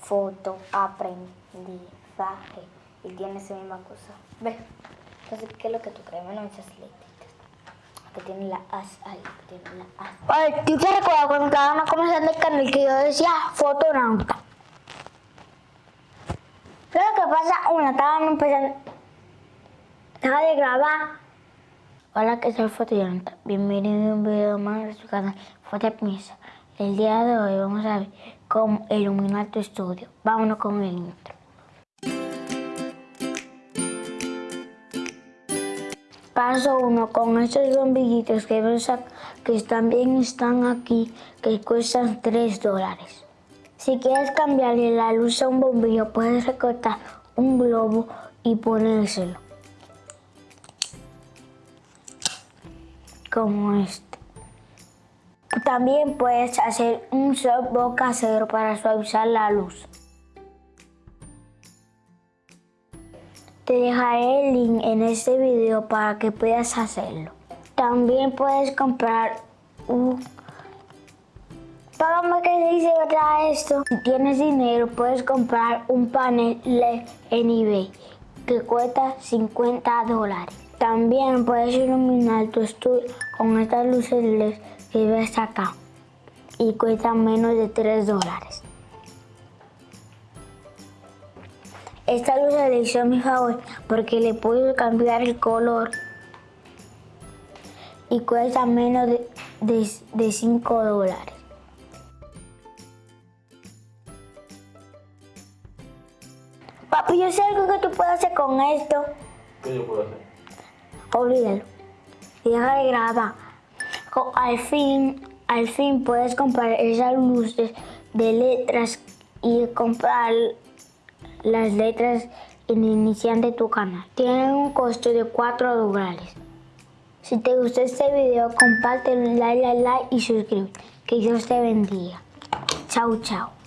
foto, aprendizaje. Y tiene esa misma cosa. ¿Ves? Entonces, ¿qué es lo que tú crees? Bueno, esas letritas. Que tiene la as ahí, que tiene la as. Oye, ¿tú te recuerdas cuando estábamos comenzando el canal que yo decía fotonauta? Pero lo que pasa, una, estábamos empezando, estaba de grabar. Hola, que soy Fotonauta. Bienvenido a un video más de su canal Fotopiensa. El día de hoy vamos a ver cómo iluminar tu estudio. Vámonos con el intro. Paso 1. Con estos bombillitos que que también están aquí, que cuestan 3 dólares. Si quieres cambiarle la luz a un bombillo, puedes recortar un globo y ponérselo. Como este. También puedes hacer un softbox casero para suavizar la luz. Te dejaré el link en este video para que puedas hacerlo. También puedes comprar un... Págame que se dice verdad esto. Si tienes dinero puedes comprar un panel LED en eBay que cuesta 50 dólares. También puedes iluminar tu estudio con estas luces LED que ves acá y cuestan menos de 3 dólares. Esta luz le hizo a mi favor porque le puedo cambiar el color y cuesta menos de, de, de 5 dólares. Papi, yo sé algo que tú puedes hacer con esto. ¿Qué yo puedo hacer? Olvídalo. Y deja de grabar. Al fin, al fin puedes comprar esas luces de letras y comprar las letras en inicial de tu canal. Tienen un costo de 4 dólares. Si te gustó este video, compártelo, like, like, like y suscríbete. Que Dios te bendiga. Chao, chao.